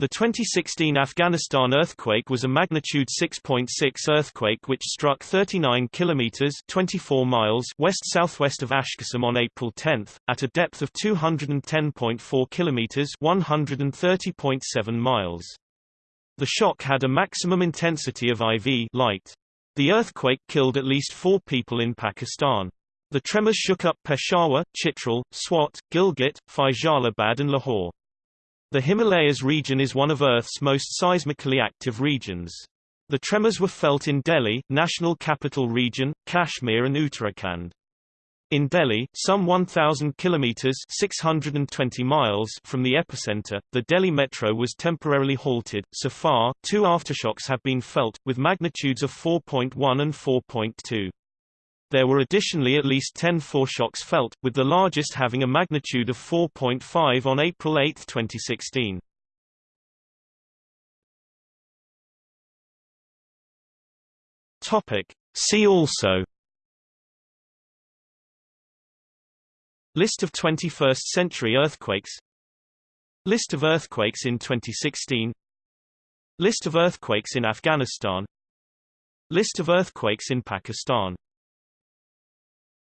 The 2016 Afghanistan earthquake was a magnitude 6.6 earthquake which struck 39 kilometers (24 miles) west-southwest of Ashqasem on April 10, at a depth of 210.4 kilometers (130.7 miles). The shock had a maximum intensity of IV light. The earthquake killed at least four people in Pakistan. The tremors shook up Peshawar, Chitral, Swat, Gilgit, Faisalabad and Lahore. The Himalayas region is one of Earth's most seismically active regions. The tremors were felt in Delhi, National Capital Region, Kashmir and Uttarakhand. In Delhi, some 1,000 kilometers (620 miles) from the epicenter, the Delhi metro was temporarily halted. So far, two aftershocks have been felt, with magnitudes of 4.1 and 4.2. There were additionally at least 10 foreshocks felt, with the largest having a magnitude of 4.5 on April 8, 2016. Topic. See also List of 21st-century earthquakes List of earthquakes in 2016 List of earthquakes in Afghanistan List of earthquakes in Pakistan